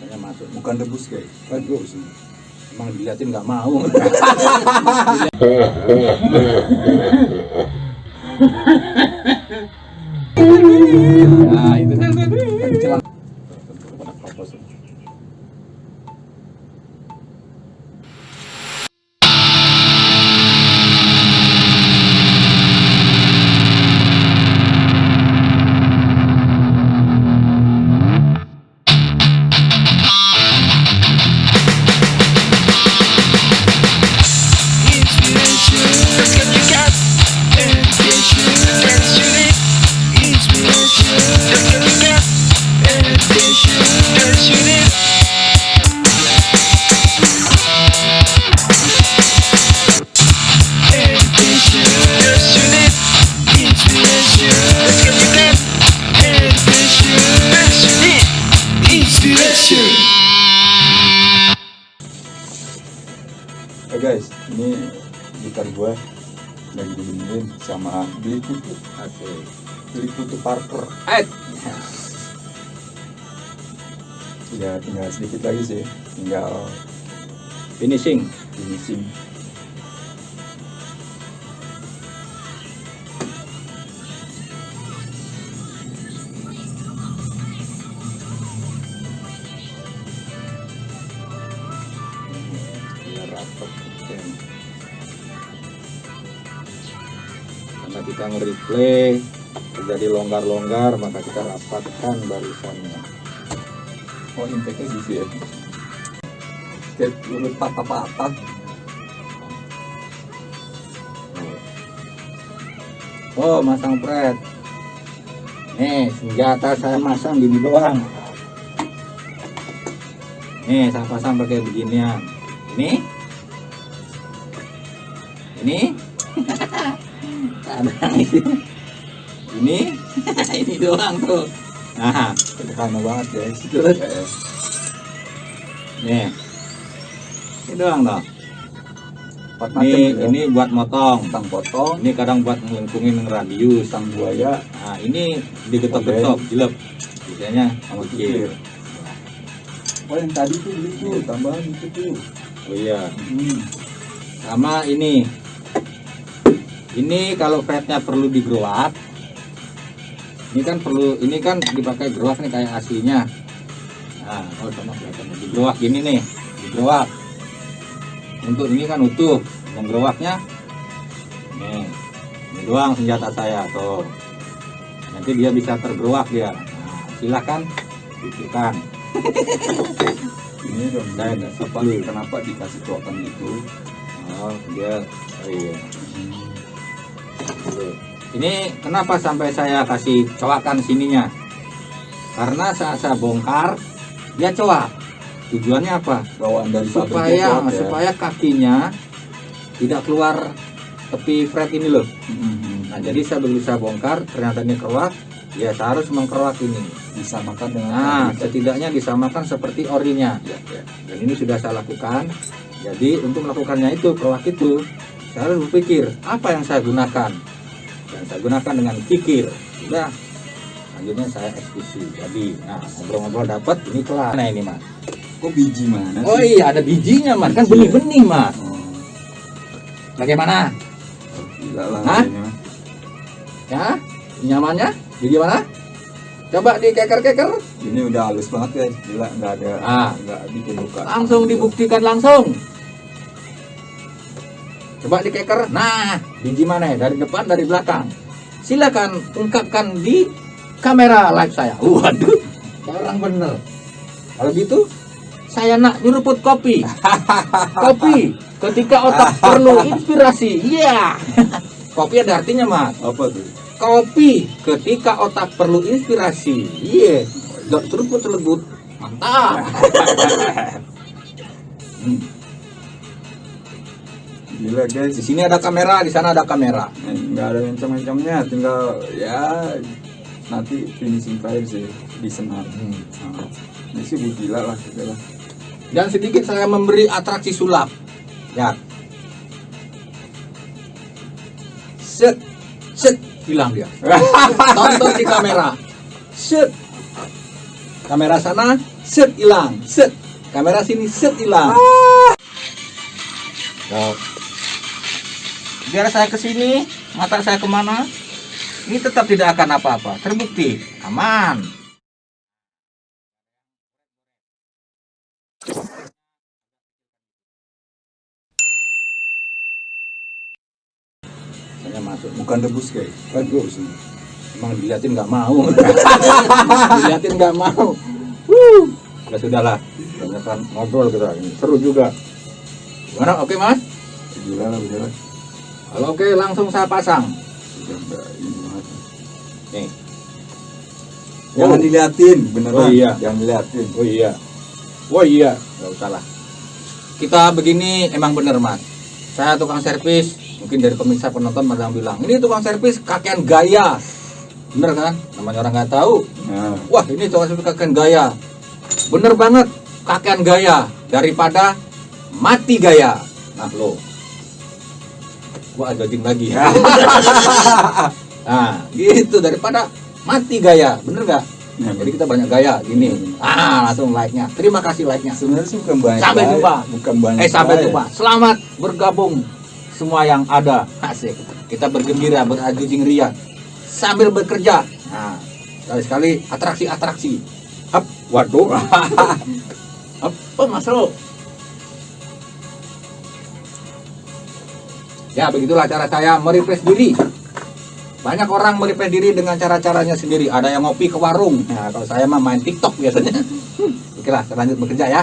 Saya masuk. Bukan debus guys. Waduh. Emang diliatin nggak mau. guys, ini gitar gue lagi dibenerin sama beli kutu Asik. beli kutu Parker. Eh, Ya tinggal sedikit lagi sih, tinggal finishing. finishing. Nge-replay terjadi longgar-longgar maka kita rapatkan barisannya. Oh impactnya gitu ya. Kayak urut patah-patah. Oh, masang pret. Nih, senjata saya masang gini doang. Nih, saya pasang pakai beginian. Ini. Ini. Ada ini. Ini. ini doang tuh. Nah, Sederhana banget guys. Terus? Nih. Ini doang dong. Empat macam Ini ya. ini buat motong. tentang potong, Ini kadang buat melengkungin radius. tentang buaya, Nah, ini digetok-getok, jilep. Biasanya sama kikir. Oh yang tadi tuh beli tuh tambahan itu tuh. Oh iya. Hmm. Sama ini. Ini kalau fretnya perlu digeruat. Ini kan perlu, ini kan dipakai geruak nih kayak aslinya. Nah, oh sama kelihatan digeruak gini nih, digeruak. Untuk ini kan utuh, menggeruaknya. Nih, ini doang senjata saya tuh. Nanti dia bisa tergeruak dia. Nah, silakan pikirkan. Ini dong Saya nggak kenapa dikasih coakan gitu? Oh, dia, oh iya. Tuh. Ini kenapa sampai saya kasih coakan sininya? Karena saat saya bongkar, dia coak. Tujuannya apa? Bawaan dari Supaya coak ya. supaya kakinya tidak keluar tepi fret ini loh. Hmm. Nah, jadi saya begitu saya bongkar, ternyata ini keruak, ya saya harus mengkeruak ini. disamakan dengan Nah, pabrik. setidaknya disamakan seperti orinya. ya, ya. Dan ini sudah saya lakukan. Jadi untuk melakukannya itu, keruak itu, saya harus berpikir apa yang saya gunakan. Dan saya gunakan dengan kikir. Sudah. Selanjutnya saya eksekusi. Jadi, nah ngobrol-ngobrol dapat, ini kelar. Nah ini mas. Kok biji mana Oh iya ada bijinya mas, kan benih-benih mas. Oh, Bagaimana? gila lah Hah? Ya, nyamannya? Biji mana? Coba dikeker-keker. Ini udah halus banget guys. Gila nggak ada Ah. nggak bikin luka. Langsung dibuktikan langsung. Coba dikeker. Nah, biji mana ya? Dari depan, dari belakang. Silakan ungkapkan di kamera live saya. Waduh, orang bener. Kalau gitu, saya nak nyeruput kopi. kopi ketika otak perlu inspirasi. Iya. kopi ada artinya, Mas. Apa tuh? Kopi ketika otak perlu inspirasi. Iya. Gak seruput selebut. Mantap. Hmm. Gila guys. Di sini ada kamera, di sana ada kamera. Nggak ada mencong-mencongnya tinggal ya nanti finishing fire sih di senar nah, ini sih gila lah gitu lah Dan sedikit saya memberi atraksi sulap. Ya. Set, set, hilang dia. Tonton di kamera. Set, kamera sana set hilang set kamera sini set hilang Nah, biar saya ke sini mata saya ke mana? Ini tetap tidak akan apa-apa. Terbukti aman. Saya masuk. Bukan debus guys. Bagus emang diliatin nggak mau. Diliatin nggak mau. Wuh. ya sudahlah. Banyak kan ngobrol kita ini. Seru juga. Gimana? Oke mas? Gila lah oke langsung saya pasang. Nih. Jangan Oh. diliatin beneran. Oh, iya. jangan diliatin. Oh iya. Oh iya. Nggak usah lah. Kita begini emang bener mas. Saya tukang servis mungkin dari pemirsa penonton pada bilang ini tukang servis kakean gaya. Bener kan? Namanya orang nggak tahu. Nah. Wah ini tukang servis kakean gaya. Bener banget kakean gaya Daripada mati gaya. Nah lo Gua ada jing lagi. Ya Nah gitu. Daripada mati gaya Bener gak? Nah, Jadi kita banyak gaya gini. Ah langsung like nya Terima kasih like nya sebenarnya sih bukan banyak Sampai jumpa. bukan banyak Eh sampai jumpa. Selamat bergabung Semua yang ada. Asik. Kita bergembira berajujing ria. Sambil bekerja. Nah sekali-sekali atraksi-atraksi. Up, waduh. Apa mas lo? Ya begitulah cara saya merefresh diri. Banyak orang merefresh diri dengan cara-caranya sendiri. Ada yang ngopi ke warung. Nah kalau saya mah main tiktok biasanya. Oke lah lanjut bekerja ya.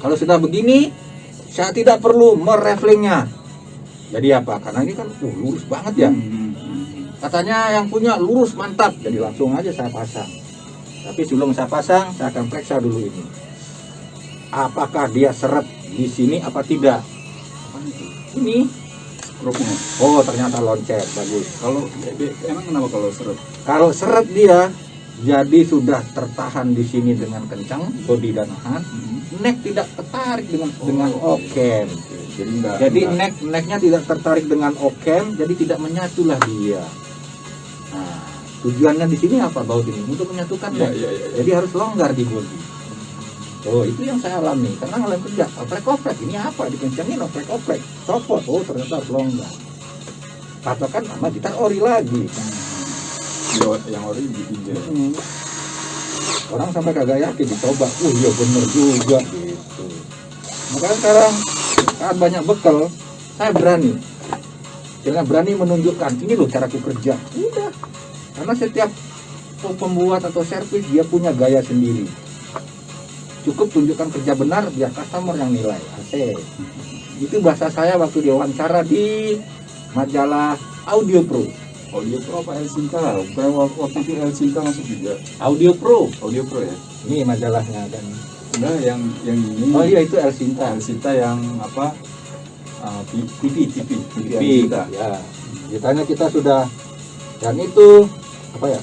Kalau sudah begini Saya tidak perlu mereflingnya Jadi apa? Karena ini kan uh, lurus banget ya. Katanya yang punya lurus mantap. Jadi langsung aja saya pasang. Tapi sebelum saya pasang Saya akan periksa dulu ini. Apakah dia seret di sini apa tidak Ini Rokoknya. Oh ternyata lonceng Bagus kalau emang kenapa kalau seret Kalau seret dia Jadi sudah tertahan di sini dengan kencang Bodi dan nahan Neck tidak tertarik dengan dengan Oh, okem Oke, jadi enggak Jadi enggak- neck necknya tidak tertarik dengan okem, jadi tidak menyatulah dia. Nah, tujuannya di sini apa baut ini? Untuk menyatukan ya, neck. ya, ya, ya. Jadi harus longgar di bodi. Oh, itu yang saya alami. Karena ngalamin kerja, oprek-oprek. Ini apa? Dikencangin oprek-oprek. Copot. Oh, ternyata longgar. Patokan sama gitar ori lagi. Yang- yang ori ditinjau Hmm. Orang sampai kagak yakin dicoba. Oh iya bener juga gitu. Makanya sekarang saat banyak bekal, saya berani. Dengan berani menunjukkan ini loh caraku kerja. Udah. Karena setiap pembuat atau servis dia punya gaya sendiri. Cukup tunjukkan kerja benar biar customer yang nilai. Asik. Itu bahasa saya waktu diwawancara di majalah Audio Pro. audio pro apa El Sinta bukan wak- waktu itu El Sinta masuk juga Audio Pro. audio pro ya Ini majalahnya dan enggak yang yang ini Oh iya itu El Sinta. El Sinta yang apa uh, TV TV TV ya. Ditanya kita sudah dan itu apa ya?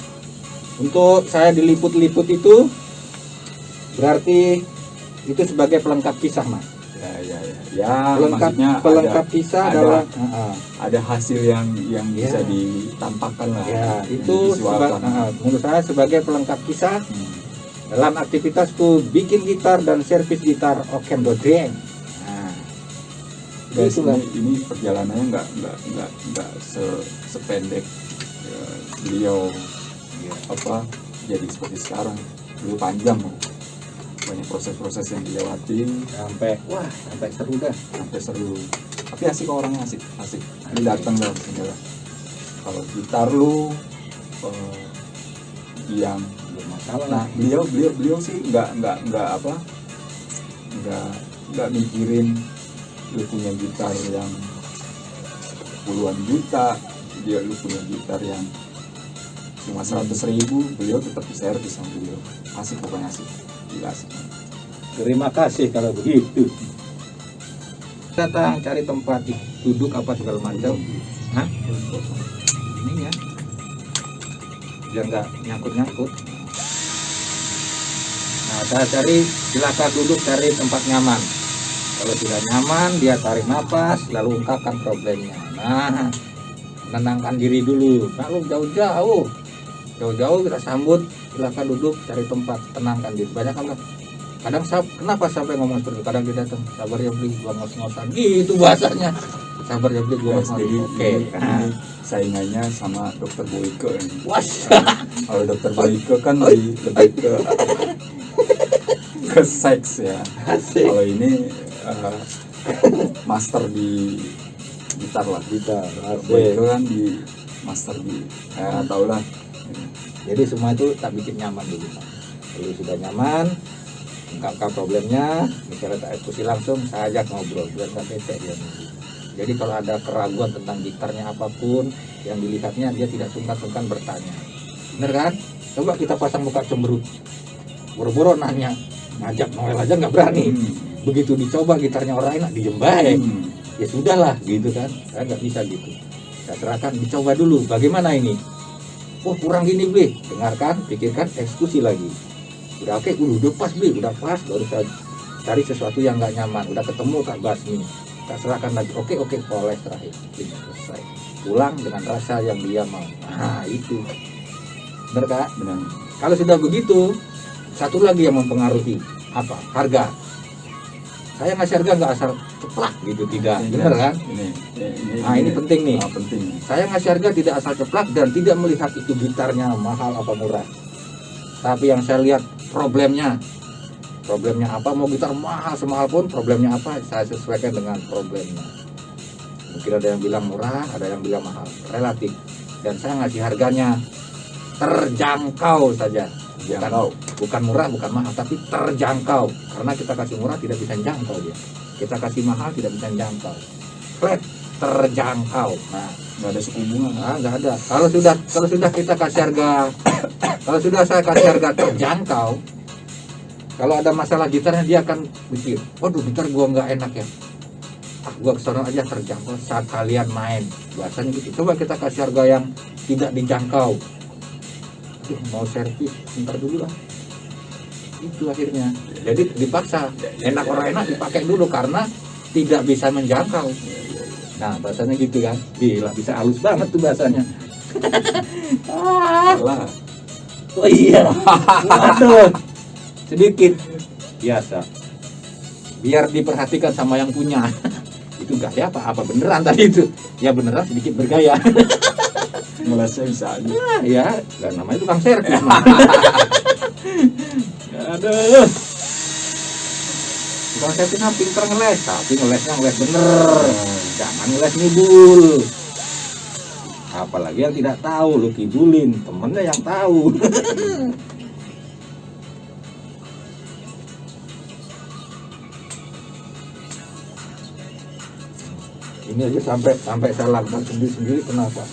Untuk saya diliput-liput itu berarti itu sebagai pelengkap kisah mas. ya ya ya ya pelengkap pelengkap ada, kisah ada- adalah Ah, ah. ada hasil yang yang Ya. bisa ditampakkan lah ya itu seba- ah. menurut saya sebagai pelengkap kisah Hmm. dalam aktivitasku bikin gitar dan servis gitar Okem Dodreng. Nah, Guys, ini, ini perjalanannya nggak nggak nggak nggak se, sependek ya, beliau ya, apa jadi seperti sekarang dulu panjang loh. Banyak proses-proses yang dilewati sampai wah sampai seru dah. sampai seru. Tapi asik kok orangnya asik asik. Ini datang sini lah kalau gitar lu eh, yang Belum masalah nah beliau beliau beliau sih nggak nggak nggak apa nggak nggak mikirin lu punya gitar yang puluhan juta dia lu punya gitar yang cuma seratus ribu beliau tetap diservis sama beliau. Asik pokoknya asik Asik Terima kasih kalau begitu. Datang cari tempat duduk apa segala macam. Hah? Ini ya. Biar nggak nyangkut-nyangkut. Nah, saya cari silakan duduk cari tempat nyaman. Kalau tidak nyaman, dia tarik nafas, lalu ungkapkan problemnya. Nah, menenangkan diri dulu. Lalu jauh-jauh, jauh-jauh kita sambut silakan duduk cari tempat tenangkan diri banyak kan kadang sab kenapa sampai ngomong seperti itu? Kadang dia datang sabar ya beli gua ngos-ngosan. Gitu bahasanya. Sabar ya beli gua ngos-ngosan. jadi oke. nah, ini saingannya sama dokter Boyke. Was. Kalau dokter Boyke kan lebih, lebih ke ke seks ya. Kalau ini eh, master di gitar lah. kita Boyke kan di master di ya tau lah. Jadi semua itu tak bikin nyaman dulu kalau sudah nyaman ungkapkan problemnya misalnya tak eksekusi langsung saya ajak ngobrol biar tak bete dia. Jadi kalau ada keraguan tentang gitarnya apa pun yang dilihatnya dia tidak sungkan-sungkan bertanya. Bener kan? Coba kita pasang muka cemberut. Boro-boro nanya. Ngajak Noel aja nggak berani. Hmm. begitu dicoba gitarnya orang enak diem baik Hmm. ya sudahlah gitu kan. Saya nggak bisa gitu. Saya serahkan dicoba dulu. Bagaimana ini oh kurang gini beli dengarkan pikirkan eksekusi lagi. Udah oke uh, udah pas beli udah pas baru saya cari sesuatu yang nggak nyaman. Udah ketemu tak basmi. Tak serahkan lagi. Oke oke poles terakhir. Bing, selesai. Pulang dengan rasa yang dia mau. Nah itu. Bener kak? Benar. kalau sudah begitu satu lagi yang mempengaruhi. Apa? Harga saya ngasih harga nggak asal ceplak gitu tidak. Ini bener jelas. kan? Ini, ini, Nah, ini penting nih. Ah, penting. saya ngasih harga tidak asal ceplak dan tidak melihat itu gitarnya mahal apa murah. Tapi yang saya lihat problemnya problemnya apa? Mau gitar mahal semahal pun problemnya apa? Saya sesuaikan dengan problemnya. Mungkin ada yang bilang murah ada yang bilang mahal. Relatif. Dan saya ngasih harganya terjangkau saja bukan, Jangkau. bukan murah bukan mahal tapi terjangkau karena kita kasih murah tidak bisa jangkau dia kita kasih mahal tidak bisa jangkau flat terjangkau nah Nggak ada suku bunga. Nah, nggak ada. Kalau sudah kalau sudah kita kasih harga kalau sudah saya kasih harga terjangkau, kalau ada masalah gitarnya dia akan mikir, waduh gitar gua nggak enak ya. Ah, gua ke sana aja terjangkau saat kalian main. Biasanya gitu. Coba kita kasih harga yang tidak dijangkau. Aduh, mau servis, ntar dulu lah. Itu akhirnya. Jadi dipaksa. Enak orang enak dipakai dulu karena tidak bisa menjangkau. Nah, bahasanya gitu kan. Gila, bisa halus banget tuh bahasanya. ah, Salah. oh iya. Waduh. Sedikit. Biasa. Biar diperhatikan sama yang punya. itu gaya apa? Apa beneran tadi itu? Ya beneran sedikit bergaya. Ngelesnya bisa aja. Ya, dan namanya tukang servis. Aduh. Tukang servis mah pinter ngeles, tapi ngelesnya ngeles bener. Jangan ngeles ngibul. Apalagi yang tidak tahu, lu kibulin, temennya yang tahu. Ini aja sampai sampai saya lakukan sendiri sendiri kenapa?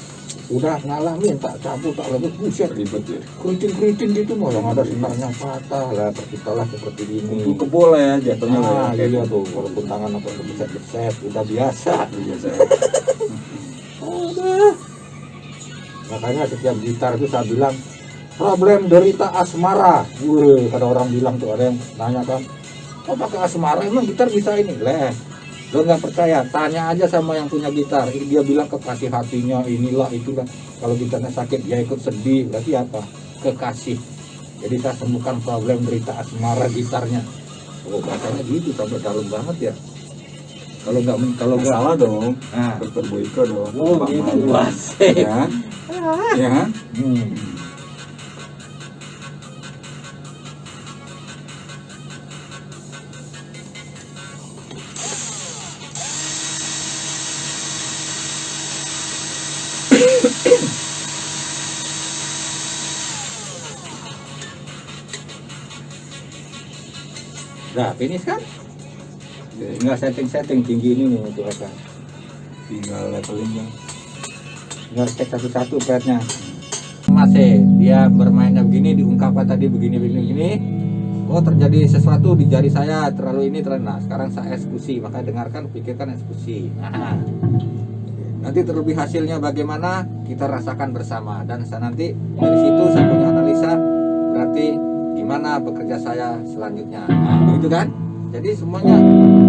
Udah ngalamin tak cabut tak lebih buset. Ribet ya. keriting-keriting gitu mau yang ada senarnya patah lah kita lah seperti ini. Itu kebol ya jatuhnya ah, ya. iya tuh walaupun tangan apa beset-beset udah biasa. Biasa. Makanya setiap gitar itu saya bilang problem derita asmara. Wih, kada orang bilang tuh ada yang nanya kan oh pakai asmara? Emang gitar bisa ini? Leh lo nggak percaya tanya aja sama yang punya gitar dia bilang kekasih hatinya inilah itulah kalau gitarnya sakit dia ikut sedih berarti apa kekasih jadi saya sembuhkan problem derita asmara gitarnya oh bahasanya gitu sampai dalam banget ya kalau nggak kalau nggak Salah dong. nah Dokter Boyke dong. Oh Bang gitu, Mali. wasik. Ya. Ya. Hmm. Nah, finish kan? Tinggal setting-setting tinggi ini nih untuk apa? Tinggal leveling kan. Tinggal cek satu-satu fretnya. Masih dia bermainnya begini, diungkapkan tadi begini begini begini. Oh terjadi sesuatu di jari saya terlalu ini terlalu nah sekarang saya eksekusi maka dengarkan pikirkan eksekusi. Nah, nanti terlebih hasilnya bagaimana kita rasakan bersama dan saya nanti dari situ saya punya analisa berarti gimana bekerja saya selanjutnya. Nah, begitu kan? Jadi semuanya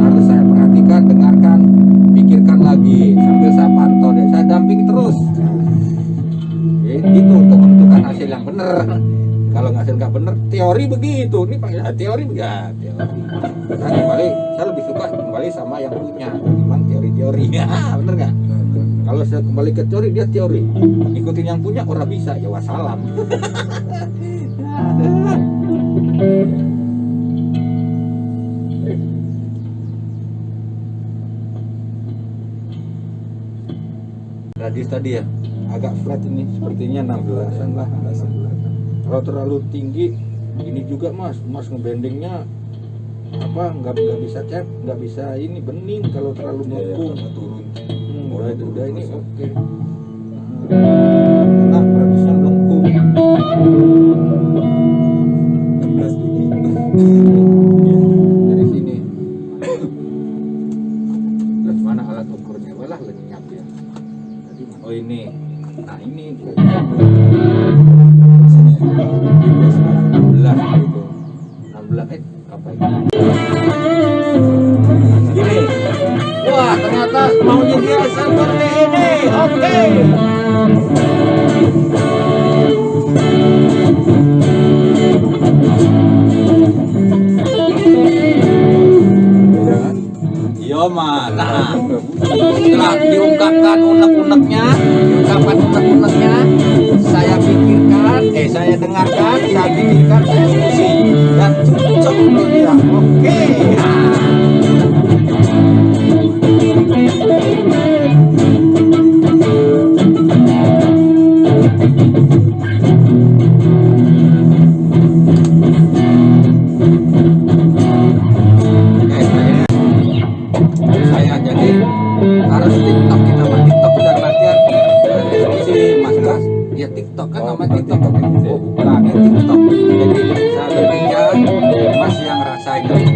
harus saya perhatikan, dengarkan, pikirkan lagi sambil saya pantau dan saya dampingi terus. Nah, itu untuk menentukan hasil yang benar. Kalau nggak nggak bener teori begitu. Ini pak ya teori ya teori. Nah, kembali saya lebih suka kembali sama yang punya gimana teori-teori. Ya bener nggak? Kalau saya kembali ke teori dia teori. Ikutin yang punya orang bisa. Ya wassalam radius tadi ya? Agak flat ini sepertinya 16an lah. 16 kalau terlalu tinggi ini juga mas. Mas ngebendingnya apa nggak nggak bisa cep nggak bisa ini bening kalau terlalu Iya, iya, melengkung turun. Hmm, udah itu udah ini oke. Nah radiusnya melengkung yang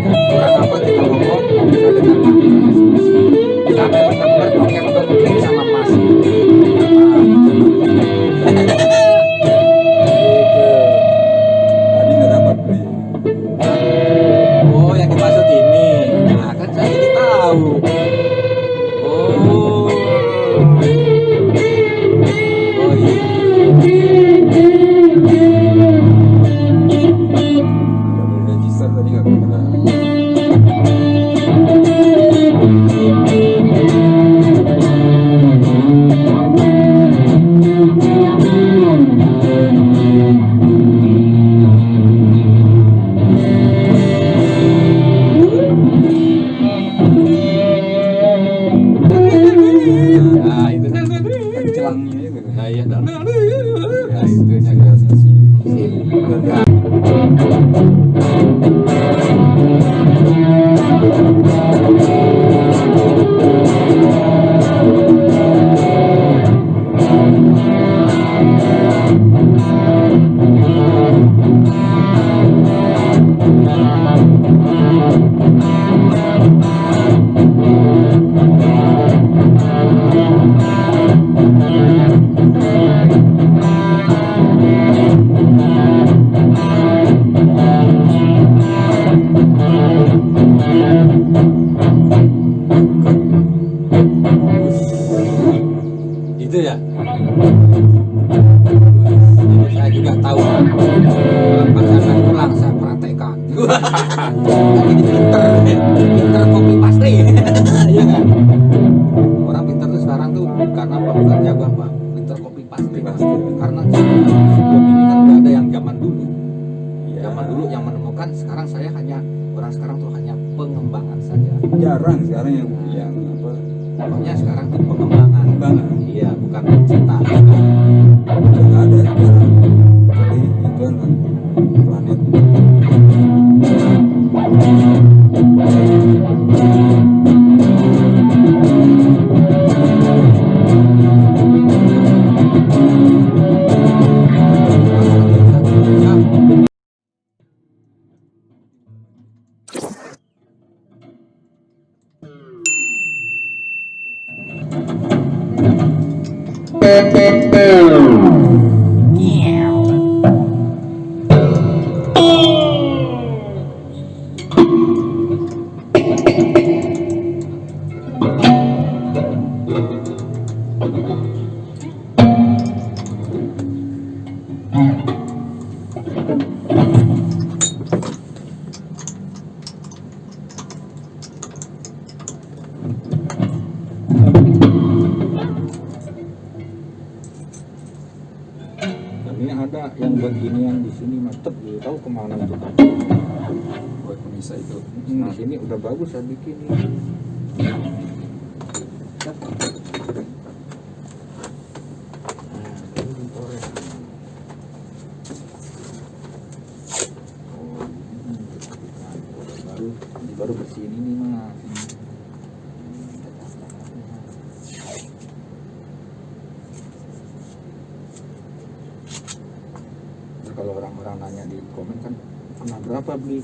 Kalau orang-orang nanya di komen kan pernah berapa beli?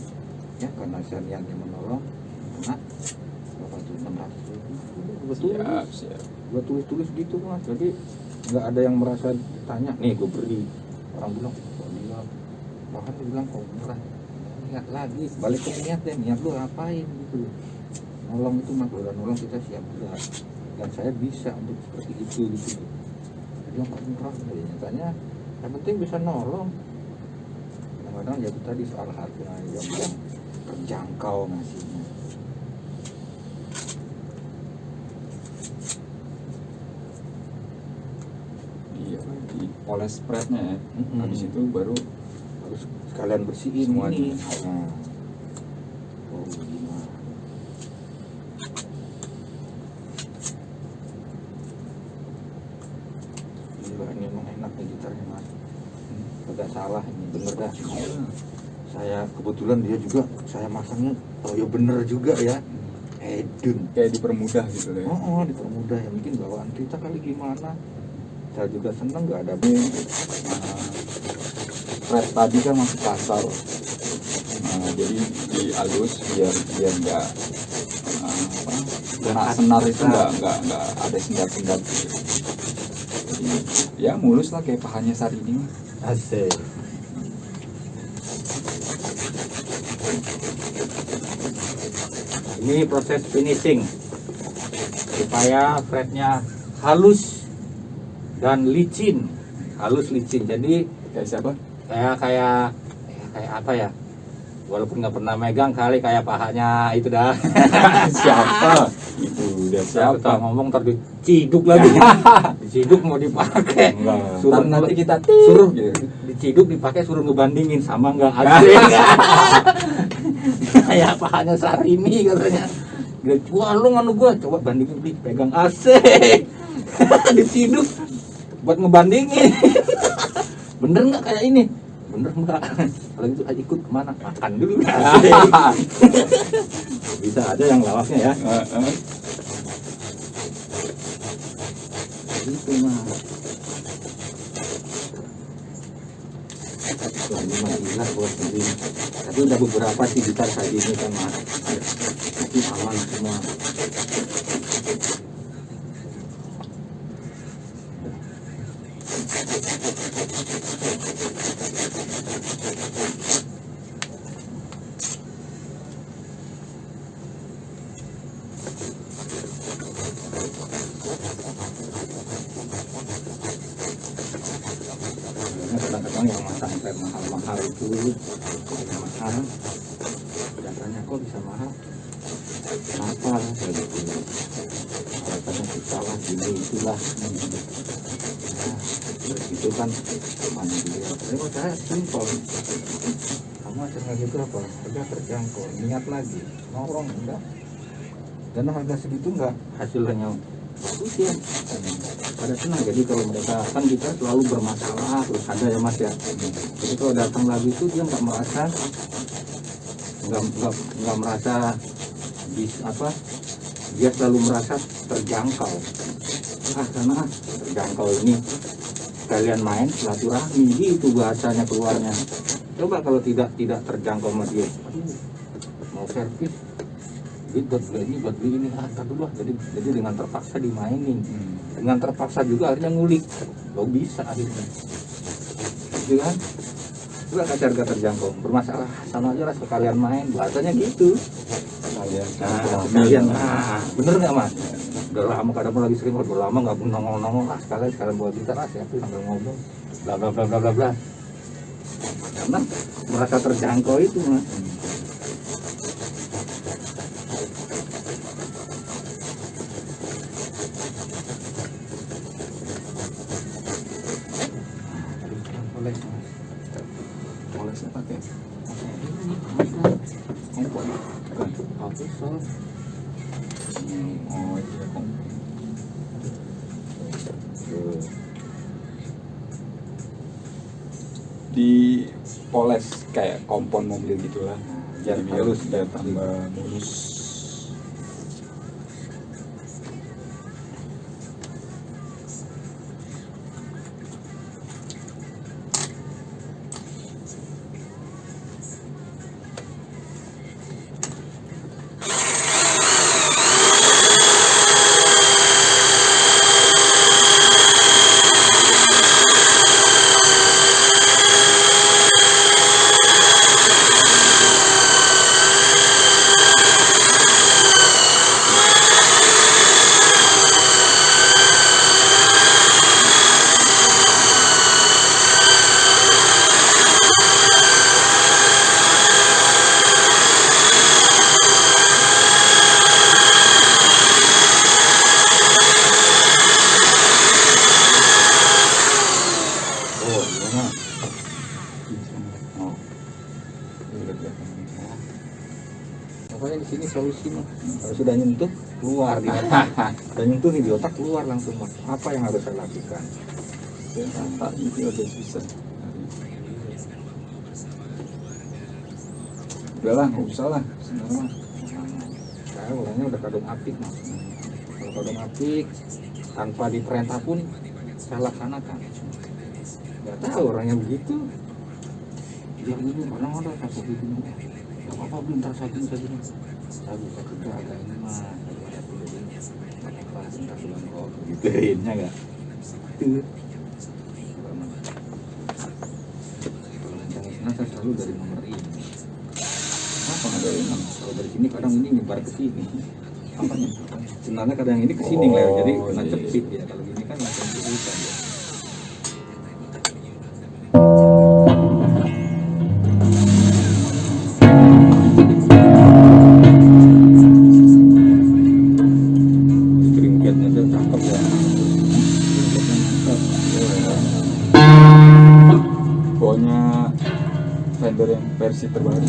Ya karena saya niatnya menolong karena berapa tuh enam ratus ribu. Gue tulis siap siap. gue tulis tulis gitu mas. Jadi nggak ada yang merasa tanya nih gue beri orang bilang kok dia bahkan dia bilang kok murah? Niat lagi balik ke niat deh niat lu ngapain? Gitu. Nolong itu mah udah nolong kita siap berat dan saya bisa untuk seperti itu gitu. Jadi yang murah jadi nyatanya yang penting bisa nolong kadang-kadang ya itu tadi soal harga yang, yang terjangkau ngasihnya iya di poles spreadnya ya Mm-mm. habis itu baru harus sekalian bersihin Semuanya. ini nah. oh gimana Gila, ini emang enak nih gitarnya mas Agak salah ini bener dah saya kebetulan dia juga saya masangnya oh ya bener juga ya. Edun kayak dipermudah gitu loh ya. Oh, oh dipermudah ya. Mungkin bawaan kita kali gimana? Saya juga seneng nggak ada nah, Fret tadi kan masih kasar. Nah, jadi dihalus biar biar nggak apa kena senar itu nggak nggak nggak ada sendat sendat gitu. Jadi, ya mulus lah kayak pahanya saat ini asik ini proses finishing supaya fretnya halus dan licin. Halus licin. Jadi kayak siapa? Kayak kayak ya, kayak apa ya? Walaupun nggak pernah megang kali kayak pahanya itu dah. Siapa itu udah siapa siapa? ngomong ntar diciduk lagi. Diciduk mau dipakai. Enggak. Suruh Ntar nanti kita suruh gitu. diciduk dipakai suruh ngebandingin. Sama nggak asik kayak pahanya Sarimi katanya. Wah lu nganu gua. Coba bandingin beli pegang asik diciduk buat ngebandingin. Bener nggak kayak ini bener nggak? Kalau gitu ayo ikut ke mana? Makan dulu. Bisa ada yang lawaknya ya. Gitu mah ini gila buat sendiri tapi udah beberapa sih gitar kayak gini kan mas. Tapi aman semua Karena kadang-kadang yang masang rem mahal-mahal itu yang mahal biasanya kok bisa mahal kenapa kayak gitu alasannya kita lah gini itulah nah, terus itu kan mana dia tapi kalau saya simpel kamu acaranya gitu apa harga terjangkau niat lagi nongkrong enggak dan harga segitu enggak hasilnya bagus ya. Pada senang. Jadi kalau mereka kan kita selalu bermasalah terus ada ya mas ya. Jadi kalau datang lagi itu dia nggak merasa nggak nggak nggak merasa bis apa dia selalu merasa terjangkau. Ah karena terjangkau ini kalian main silaturahmi itu bahasanya keluarnya. Coba kalau tidak tidak terjangkau sama dia. Mau servis duit buat ini buat beli ini. Ah ah. jadi jadi dengan terpaksa dimainin. Hmm. dengan terpaksa juga akhirnya ngulik. Lo bisa akhirnya. Gitu kan? Juga kasih harga terjangkau. Bermasalah. Sama aja lah sekalian main. Bahasanya gitu. Kalian nah silaturahmi. sekalian. nah bener nggak mas? Udah lama kadang lagi sering udah lama nggak pun nongol nongol lah sekalian sekalian buat gitar lah siapa sambil ngobrol bla bla bla bla bla bla. Karena merasa terjangkau itu mas halus, udahlah nggak usah lah sebenarnya mah. orangnya udah kadung apik mas. Kalau kadung apik tanpa diperintah pun saya laksanakan nggak tahu orangnya begitu. Dia ini kadang ada satu gitu apa-apa belum ntar saya gini saya bisa kerja agak ini dulu nggak apa-apa bentar bulan kok gituinnya nggak itu sana saya selalu dari nomor ini apa ada yang kalau dari sini kadang ini nyebar ke sini. Apanya? Sebenarnya kadang ini ke sini Oh, jadi iya, kena iya. cepit ya. Kalau ini kan langsung ke hutan ya. Cakep ya. Vendor yang versi terbaru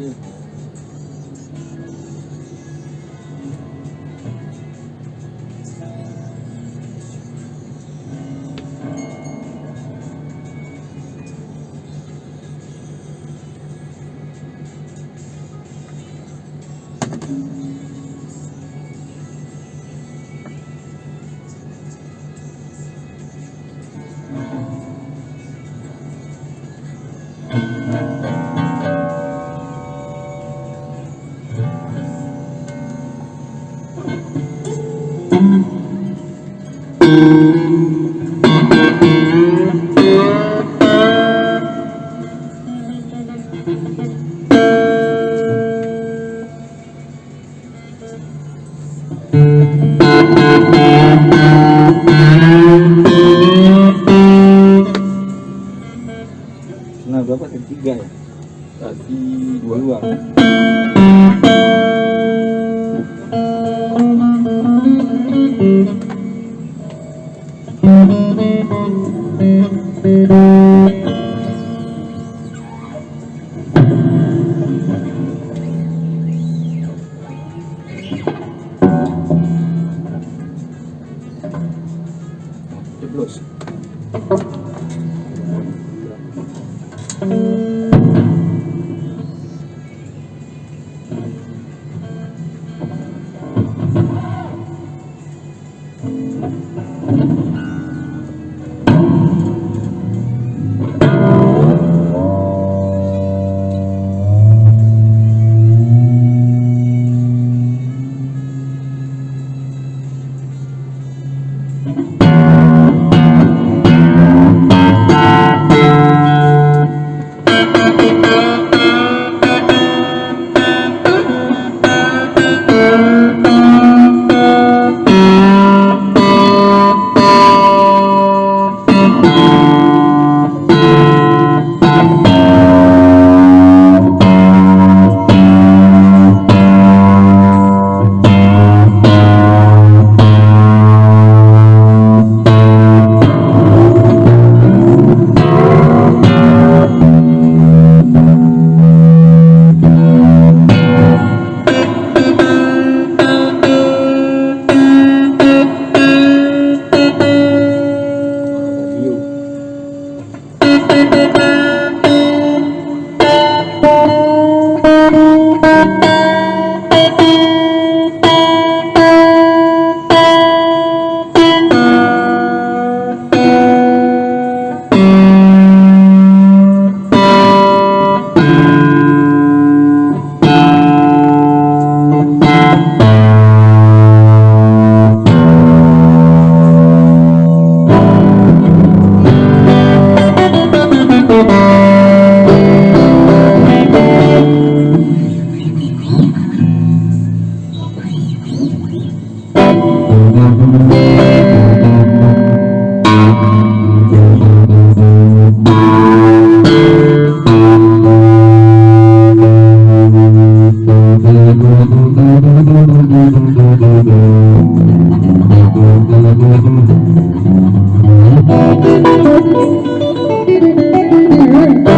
masuk Thank you.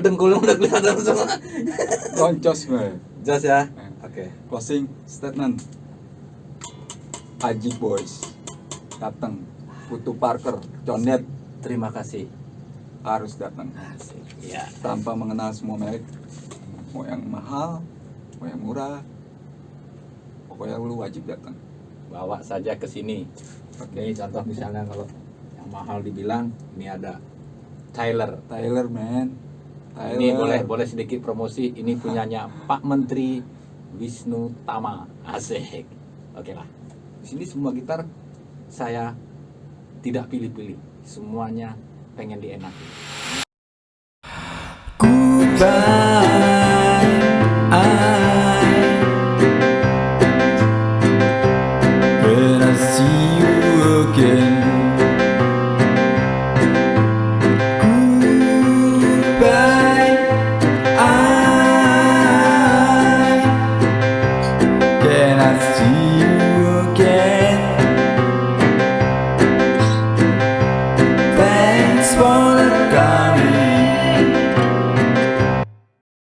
Dengkulnya udah kelihatan semua. loncos gue. Jelas ya? Eh. Oke. Closing statement. Aji Boys datang. Putu Parker, Conet Terima kasih. harus datang Asik. Ya. tanpa mengenal semua merek. Mau yang mahal, mau yang murah, pokoknya lu wajib datang. Bawa saja ke sini. Oke, contoh misalnya kalau yang mahal dibilang ini ada Tyler. Tyler man, Tyler. Ini boleh boleh sedikit promosi. Ini punyanya Pak Menteri Wisnu Tama. Asik. Oke lah. Di sini semua gitar saya tidak pilih-pilih. Semuanya pengen dienakin. When